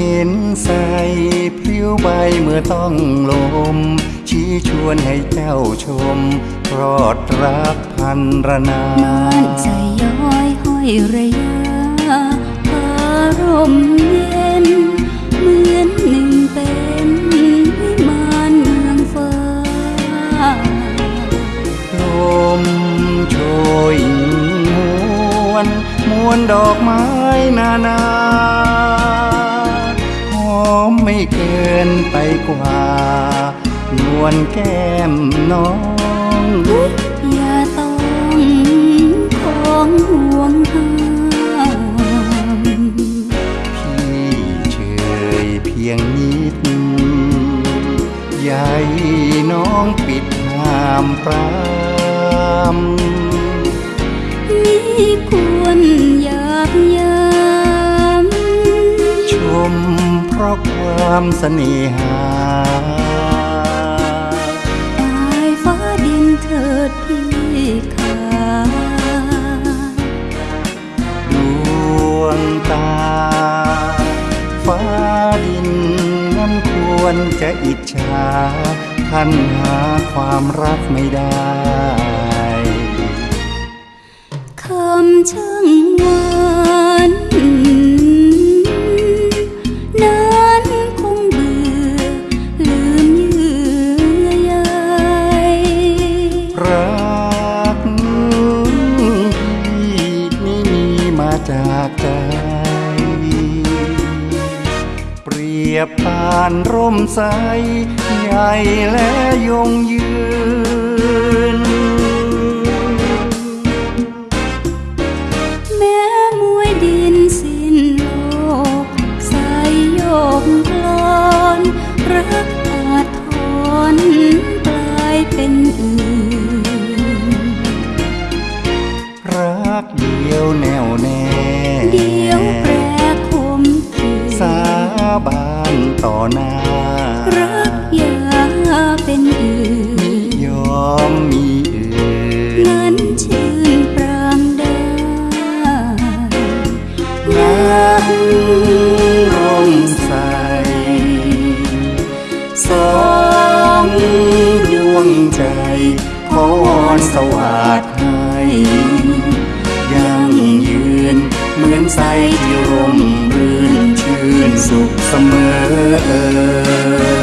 ย็นใสพลิ้วใบเมื่อต้องลม ชี้ชวนให้เจ้าชมรอดรักพันรนาบ้านใจย้อยห้อยระยะอารมณ์เย็น เหมือนหนึ่งเป็นวิมานเมืองฟ้าลมโชยมวนมวนดอกไม้นานา กว่านวลแก้มน้อง อย่าต้องของห่วงห้ามพี่เฉยเพียงนิดใหญ่น้องปิดห้ามปราม ราะความเสน่หาปลายฟ้าดินเถิดพี่ขาดวงตา ฟ้าดินนั้นควรจะอิจฉาท่านหาความรักไม่ได้คำช่างหวา จากใจ เปรียบปานร่มใส ใหญ่และยงยืน แม้มวยดินสิ้นโลกสายโยกกลอนรักอาจทนกลายเป็นอื่น รักเดียวแนวแน่ เดียวแปรคมคืนสาบานต่อหน้า รักอย่าเป็นอื่นยอมมีอื่นนั้นชื่นปรางได้นันักกร่มใสสองดวงใจขอวอนสวาดให้ยังยืน ស័យជារំរឿនឈឿនសុខសមើ